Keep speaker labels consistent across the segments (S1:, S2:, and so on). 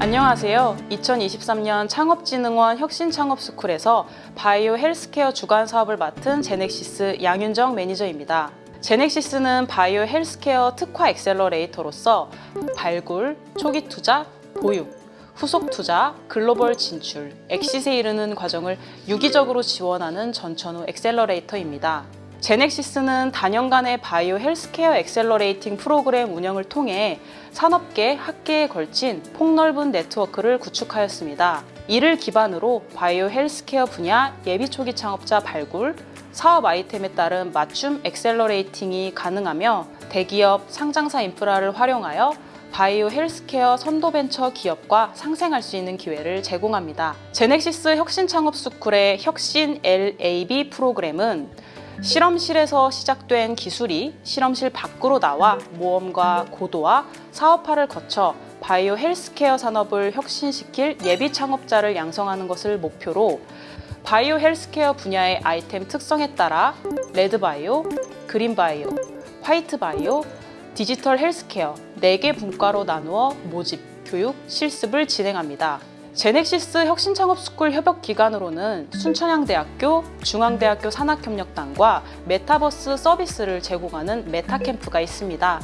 S1: 안녕하세요. 2023년 창업진흥원 혁신창업스쿨에서 바이오 헬스케어 주관 사업을 맡은 제넥시스 양윤정 매니저입니다. 제넥시스는 바이오 헬스케어 특화 accelerator로서 발굴, 초기 투자, 보육, 후속 투자, 글로벌 진출, 엑시스에 이르는 과정을 유기적으로 지원하는 전천후 accelerator입니다. 제넥시스는 다년간의 바이오 헬스케어 accelerating 프로그램 운영을 통해 산업계, 학계에 걸친 폭넓은 네트워크를 구축하였습니다. 이를 기반으로 바이오 헬스케어 분야 예비 초기 창업자 발굴, 사업 아이템에 따른 맞춤 accelerating이 가능하며 대기업, 상장사 인프라를 활용하여 바이오 헬스케어 선도 벤처 기업과 상생할 수 있는 기회를 제공합니다. 제넥시스 혁신창업스쿨의 혁신 LAB 프로그램은 실험실에서 시작된 기술이 실험실 밖으로 나와 모험과 고도화 사업화를 거쳐 바이오 헬스케어 산업을 혁신시킬 예비 창업자를 양성하는 것을 목표로 바이오 헬스케어 분야의 아이템 특성에 따라 레드 바이오, 그린 바이오, 화이트 바이오, 디지털 헬스케어 4개 분과로 나누어 모집, 교육, 실습을 진행합니다. 제넥시스 혁신창업스쿨 협업기관으로는 순천향대학교, 중앙대학교 산학협력단과 메타버스 서비스를 제공하는 메타캠프가 있습니다.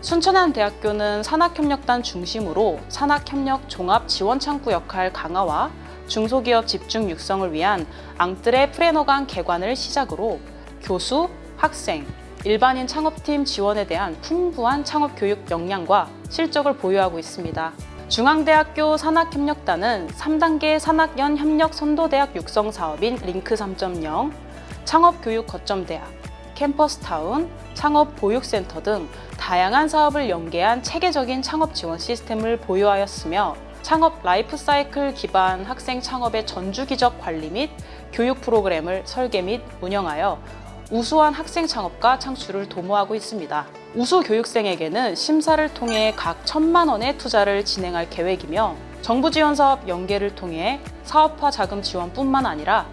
S1: 순천향대학교는 산학협력단 중심으로 산학협력 종합 지원창구 역할 강화와 중소기업 집중 육성을 위한 앙뜨레 프레너강 개관을 시작으로 교수, 학생, 일반인 창업팀 지원에 대한 풍부한 창업 교육 역량과 실적을 보유하고 있습니다. 중앙대학교 산학협력단은 3단계 산학연 협력 선도대학 육성 사업인 링크 3.0, 창업교육 거점대학, 캠퍼스타운, 창업보육센터 등 다양한 사업을 연계한 체계적인 창업 지원 시스템을 보유하였으며 창업 라이프 사이클 기반 학생 창업의 전주기적 관리 및 교육 프로그램을 설계 및 운영하여 우수한 학생 창업가 창출을 도모하고 있습니다. 우수 교육생에게는 심사를 통해 각 천만 원의 투자를 진행할 계획이며 정부 지원 사업 연계를 통해 사업화 자금 지원뿐만 아니라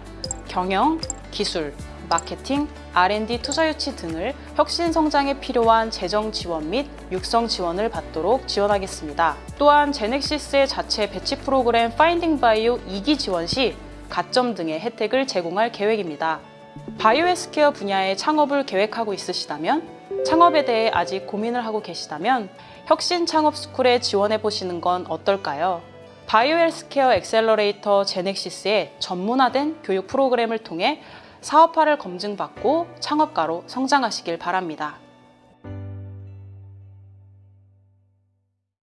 S1: 경영, 기술, 마케팅, R&D 투자 유치 등을 혁신 성장에 필요한 재정 지원 및 육성 지원을 받도록 지원하겠습니다. 또한 제넥시스의 자체 batch 프로그램 파인딩 바이오 2기 지원 시 가점 등의 혜택을 제공할 계획입니다. 바이오 헬스케어 분야의 창업을 계획하고 있으시다면 창업에 대해 아직 고민을 하고 계시다면 혁신 창업 스쿨에 지원해 보시는 건 어떨까요? 바이오 헬스케어 accelerator 제넥시스의 전문화된 교육 프로그램을 통해 사업화를 검증받고 창업가로 성장하시길 바랍니다.